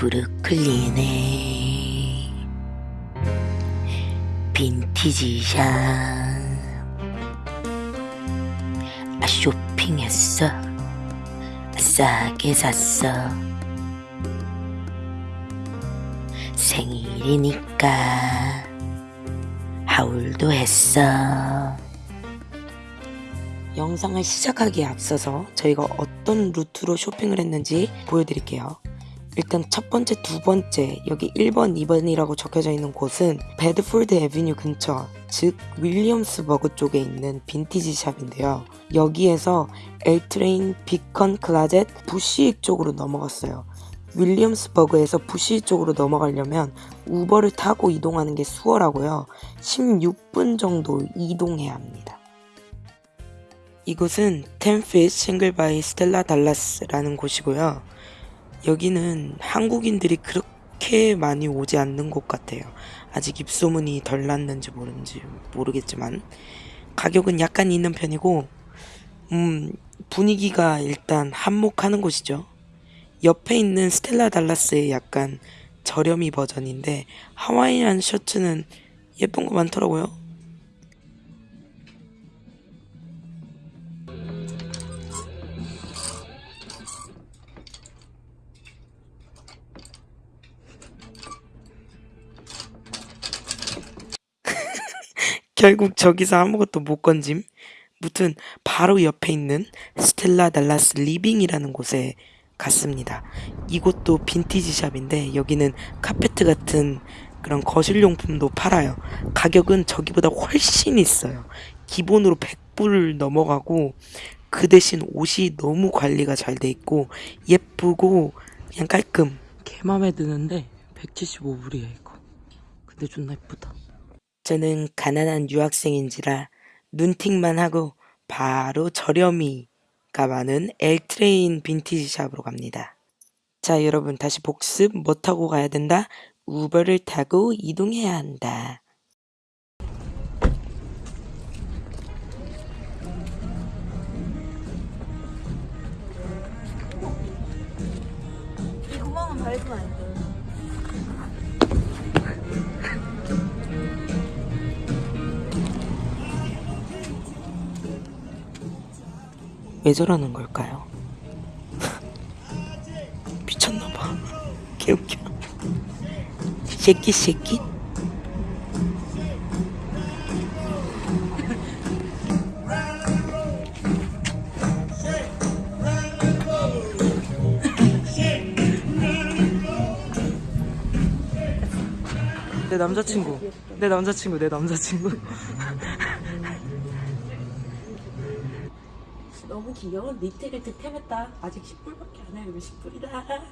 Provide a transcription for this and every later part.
브루클린에 빈티지 샵. 아, 쇼핑했어? 싸게 샀어? 생일이니까 하울도 했어. 영상을 시작하기에 앞서서 저희가 어떤 루트로 쇼핑을 했는지 보여드릴게요. 일단 첫 번째, 두 번째 여기 1번, 2번이라고 적혀져 있는 곳은 베드포드 에비뉴 근처 즉 윌리엄스버그 쪽에 있는 빈티지 샵인데요. 여기에서 L Train, Beacon's Closet, 부시윅 쪽으로 넘어갔어요. 윌리엄스버그에서 부시윅 쪽으로 넘어가려면 Uber를 타고 이동하는 게 수월하고요. 16분 정도 이동해야 합니다. 이곳은 Ten Feet Single by Stella Dallas라는 곳이고요. 여기는 한국인들이 그렇게 많이 오지 않는 곳 같아요. 아직 입소문이 덜 났는지 모르는지 모르겠지만 가격은 약간 있는 편이고 음 분위기가 일단 한몫하는 곳이죠. 옆에 있는 스텔라 달라스의 약간 저렴이 버전인데 하와이안 셔츠는 예쁜 거 많더라고요. 결국 저기서 아무것도 못 건짐. 무튼 바로 옆에 있는 Stella Dallas Living이라는 곳에 갔습니다. 이곳도 빈티지 샵인데 여기는 카페트 같은 그런 거실용품도 팔아요. 가격은 저기보다 훨씬 있어요. 기본으로 100불 넘어가고 그 대신 옷이 너무 관리가 잘 돼 있고 예쁘고 그냥 깔끔. 개 맘에 드는데 175불이야 이거. 근데 존나 예쁘다. 저는 가난한 유학생인지라 눈팅만 하고 바로 저렴이가 많은 엘트레인 빈티지 샵으로 갑니다. 자 여러분 다시 복습 뭐 타고 가야 된다? 우버를 타고 이동해야 한다. 이 구멍은 밟으면 왜 저러는 걸까요? 미쳤나봐. 개웃겨. 새끼 새끼? 내 남자친구. 내 남자친구. 내 남자친구. 너무 귀여운 니트를 득템했다. 아직 10불밖에 안 해요. 10불이다.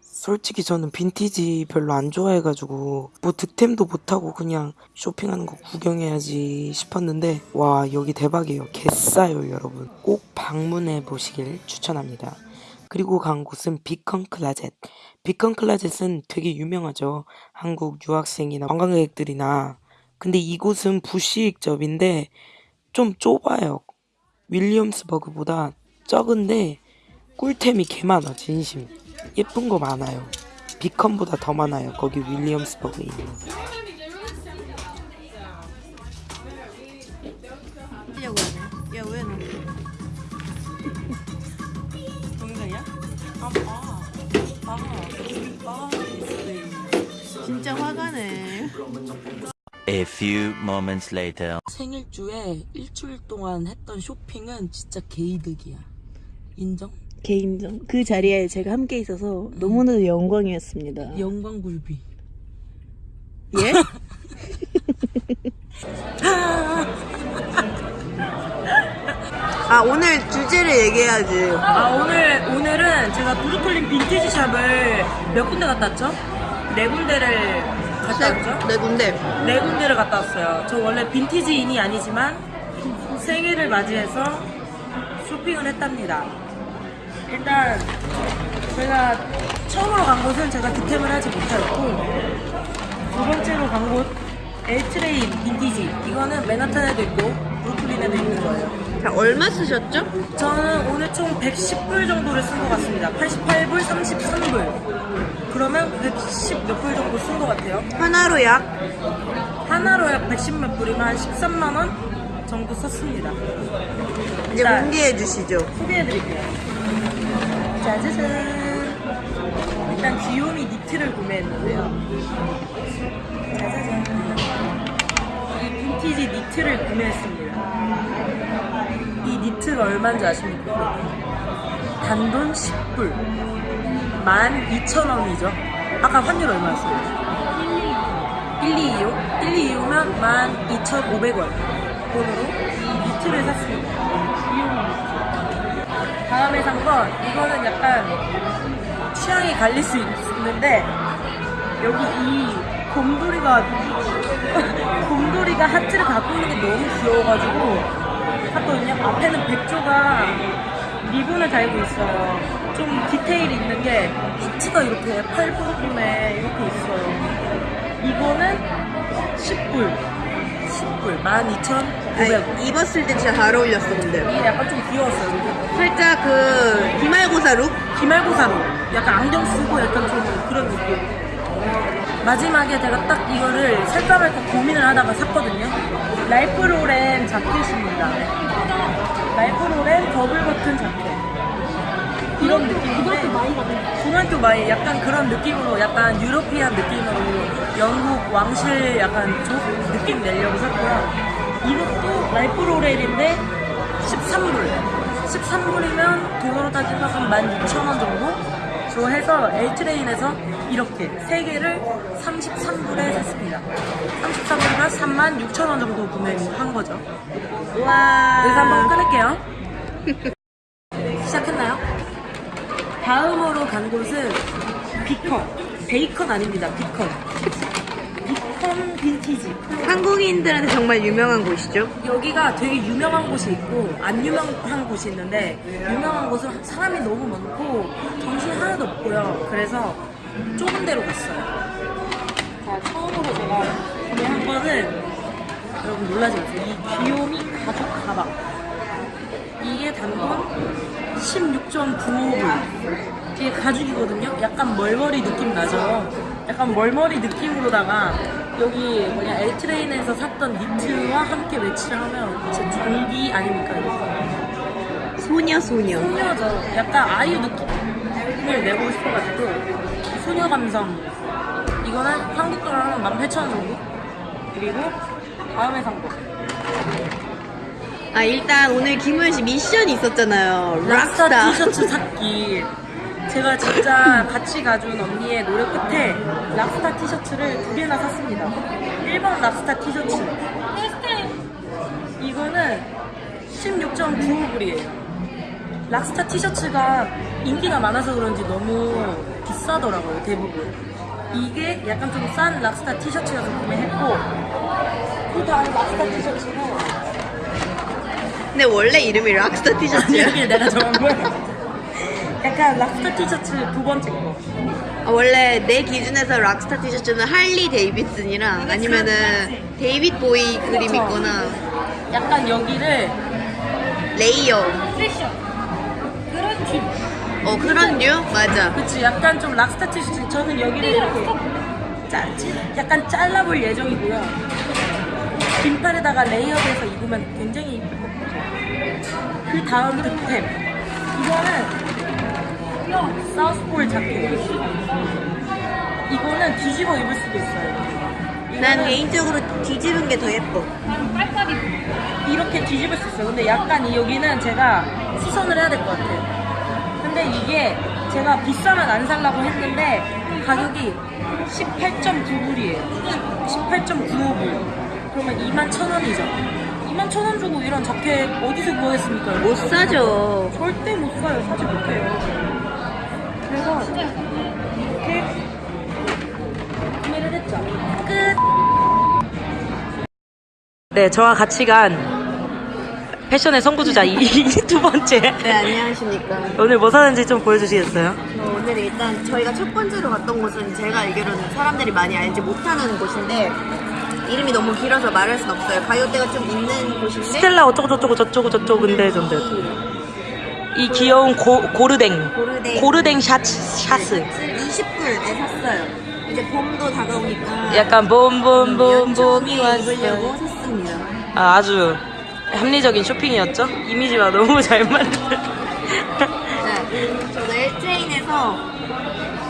솔직히 저는 빈티지 별로 안 좋아해가지고 뭐 득템도 못하고 그냥 쇼핑하는 거 구경해야지 싶었는데 와 여기 대박이에요. 개싸요 여러분. 꼭 방문해 보시길 추천합니다. 그리고 간 곳은 비컨 클라젯. 비컨 클라젯은 되게 유명하죠. 한국 유학생이나 관광객들이나. 근데 이곳은 부시익점인데 좀 좁아요. 윌리엄스버그보다 적은데 꿀템이 개 많아 진심. 예쁜 거 많아요. 비컨보다 더 많아요 거기 윌리엄스버그에 있는 A few moments later. 생일주에 일주일 동안 했던 쇼핑은 진짜 개이득이야 인정? 개인정. 그 자리에 제가 함께 있어서 너무나도 영광이었습니다. 영광굴비 예? 아 오늘 주제를 얘기해야지. 아 오늘 오늘은 제가 브루클린 빈티지 샵을 몇 군데 갔다 왔죠? 네 군데를 갔다 왔죠? 네 군데. 네 군데를 갔다 왔어요. 저 원래 빈티지인이 아니지만 생일을 맞이해서 쇼핑을 했답니다. 일단 제가 처음으로 간 곳은 제가 득템을 하지 못했고 두 번째로 간 곳 엘트레인 빈티지 이거는 맨하탄에도 있고 브루클린에도 있는 거예요. 자 얼마 쓰셨죠? 저는 오늘 총 110불 정도를 쓴 것 같습니다. 88불, 33불. 한 110 몇 불 정도 쓴 것 같아요. 하나로 약 하나로 약 110몇 불이면 한 13만 원 정도 썼습니다. 이제 자. 공개해 주시죠. 소개해 드릴게요. 짜자잔. 일단 귀요미 니트를 구매했는데요. 짜자잔. 이 빈티지 니트를 구매했습니다. 이 니트가 얼마인지 아십니까? 단돈 10불. 12,000원이죠. 아까 환율 얼마였어요? 1225? 1225면 12,500원 돈으로 이 니트를 샀습니다. 다음에 산 건 이거는 약간 취향이 갈릴 수 있는데 여기 이 곰돌이가 곰돌이가 하트를 갖고 있는 게 너무 귀여워가지고 샀거든요. 앞에는 백조가 리본을 달고 있어요. 좀 디테일이 있는 게 하트가 이렇게 팔 부분에 이렇게 있어요. 이거는 10불. 10불. 12,900원. 입었을 때 진짜 잘 어울렸어 근데. 이게 약간 좀 귀여웠어요. 살짝 그 기말고사 룩? 기말고사로 약간 안경 쓰고 약간 좀 그런 느낌. 마지막에 제가 딱 이거를 살까 말까 고민을 하다가 샀거든요. Ralph Lauren 자켓입니다. Ralph Lauren 더블 버튼 자켓. 이런 느낌인데 고등학교 마이 약간 그런 느낌으로 약간 European 느낌으로 영국 왕실 약간 저 느낌 내려고 샀고요. 이것도 Ralph Lauren인데 13불. 13불이면 돈으로 따지면 한 16,000원 정도? 로 해서 L Train에서 이렇게 3개를 33불에 샀습니다. 33불이면 36,000원 정도 구매한 거죠. 와. 여기서 한번 끊을게요. 시작했나요? 다음으로 간 곳은 비컨. 베이컨 아닙니다. 비컨. 비컨 빈티지. 한국인들한테 정말 유명한 곳이죠. 여기가 되게 유명한 곳이 있고 안 유명한 곳이 있는데 유명한 곳은 사람이 너무 많고 정신이 하나도 없고요. 그래서 좁은 데로 갔어요. 자, 처음으로 제가 구매한 거는 여러분 놀라지 마세요. 이 귀요미 가죽 가방. 이게 단돈 16.95불. 이게 가죽이거든요. 약간 멀머리 느낌 나죠. 약간 멀머리 느낌으로다가 여기 뭐냐 엘트레인에서 샀던 니트와 함께 매치를 하면 진짜 졸기 아닙니까? 이거? 소녀 소녀. 소녀죠. 약간 아이유 느낌을 내고 싶어가지고 소녀 감성. 이거는 한국 돈으로 18,000원 정도. 그리고 다음에 산 거. 아 일단 오늘 김우현 씨 미션이 있었잖아요. 락스타. 티셔츠 샀기. 제가 진짜 같이 가준 언니의 노력 끝에 락스타 티셔츠를 두 개나 샀습니다. 1번 락스타 티셔츠. 이거는 16.95불이에요. 락스타 티셔츠가 인기가 많아서 그런지 너무 비싸더라고요, 대부분. 이게 약간 좀 싼 락스타 티셔츠여서 구매했고, 그 다음 락스타 티셔츠는 근데 원래 이름이 락스타 아니, 티셔츠야. 여기 내가 정한 거야. 약간 락스타 티셔츠 두 번째 거. 아, 원래 내 기준에서 락스타 티셔츠는 Harley Davidson이랑 아니면은 David Bowie 그림 그쵸. 있거나 약간 여기를 layer. 패션 그런 팁. 어 그런 류? 맞아. 그치 약간 좀 락스타 티셔츠 저는 여기를 이렇게 짜, 약간 잘라볼 예정이고요. 긴팔에다가 layered해서 입으면 굉장히 이쁠 것 같아요. 그 다음 득템. 이거는 Southpole 자켓. 이거는 뒤집어 입을 수도 있어요. 난 이거는 개인적으로 뒤집은 게 더 예뻐. 이렇게 뒤집을 수 있어요. 근데 약간 이 여기는 제가 수선을 해야 될 것 같아요. 근데 이게 제가 비싸면 안 살라고 했는데 가격이 18.9불이에요. 18.95불. 그러면 2만 1,000원이죠. 2만 1,000원 주고 이런 자켓 어디서 구하겠습니까? 못 사죠. 절대 못 사요. 사지 못해요. 그래서 이렇게 구매를 했죠. 끝. 네, 저와 같이 간 패션의 선구주자 이두 번째. 네 안녕하십니까. 오늘 뭐 사는지 좀 보여주시겠어요? 어, 오늘 일단 저희가 첫 번째로 갔던 곳은 제가 알기로는 사람들이 많이 알지 못하는 곳인데 이름이 너무 길어서 말할 순 없어요. 가격대가 좀 있는 곳인데 스텔라 어쩌고 저쩌고 저쩌고 저쩌고 근데 전데 이 귀여운 고, 고르댕. 고르댕. 고르댕 샷, 샷스. 20불에 샀어요. 이제 봄도 다가오니까 약간 봄봄봄봄이 연초에 왔어. 입으려고 샀습니다. 아, 아주 합리적인 쇼핑이었죠? 이미지가 너무 잘 만들. 네, 저도 1트레인에서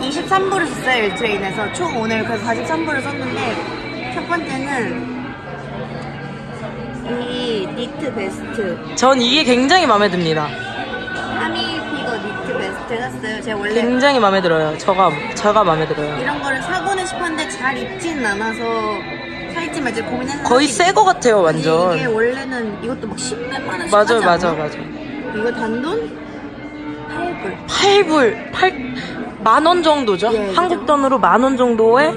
23불을 썼어요, 1트레인에서. 총 오늘 그래서 43불을 썼는데, 첫 번째는 이 니트 베스트. 전 이게 굉장히 마음에 듭니다. 샀어요. 제가 원래 굉장히 마음에 들어요. 저가, 저가 마음에 들어요. 이런 거를 사고는 싶었는데 잘 입지는 않아서 살지 말지 고민했는데. 거의 새 거 같아요, 완전. 이게 원래는 이것도 막 10몇만 원씩 맞아, 하지 맞아. 이거 단돈 8불. 8불, 8, 만 원 정도죠? 예, 한국. 돈으로 만 원 정도의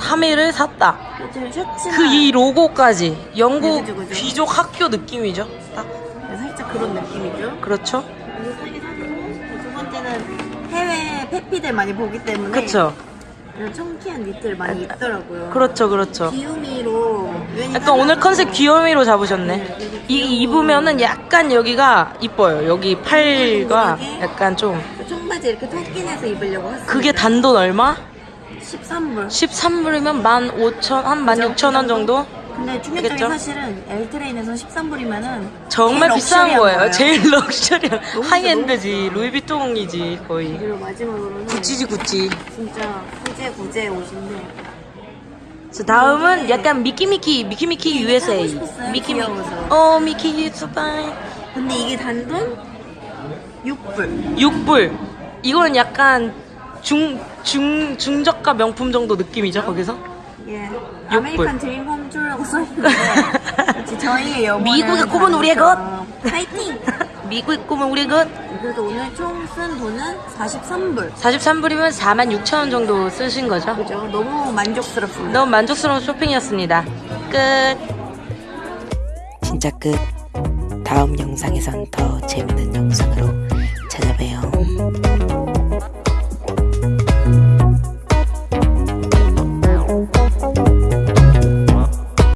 타미를 샀다. 요즘 셔츠나 그이 로고까지 영국 그죠, 그죠. 귀족 학교 느낌이죠. 딱 살짝 그런 느낌이죠. 그렇죠. 번째는 해외 페피들 많이 보기 때문에 그쵸. 이런 청키한 니트를 많이 입더라고요. 그렇죠, 그렇죠. 귀요미로 약간 오늘 컨셉 귀요미로 잡으셨네. 이 입으면은 약간 여기가 이뻐요. 여기 팔과 약간 좀그 청바지 이렇게 턱긴해서 입으려고 했어요. 그게 단돈 얼마? 13불. 13불이면 15,000, 한 16,000원 정도? 근데 충격적인? 사실은 L Train에서 13불이면은 정말 비싼 거예요. 제일 럭셔리한 너무 high-end지. 루이비통이지 거의. 그리고 마지막으로는 구찌지 구찌. 진짜 구제 구제 옷인데 자, 다음은 약간 미키미키 미키미키 USA. 미키미. 어 미키 유튜바이. 근데 이게 단돈 6불. 6불. 이거는 약간 중, 중, 중저가 명품 정도 느낌이죠, 거기서? 예. 불. American Dream Home 주라고 써있는데 저희의 영혼은 미국의 꿈은 우리의 것! 파이팅! 미국의 꿈은 우리 것. 그래서 오늘 총 쓴 돈은 43불 43불이면 46,000원 정도 쓰신 거죠? 그죠? 너무 만족스럽습니다 너무 만족스러운 쇼핑이었습니다. 끝. 진짜 끝. 다음 영상에선 더 재밌는 영상으로.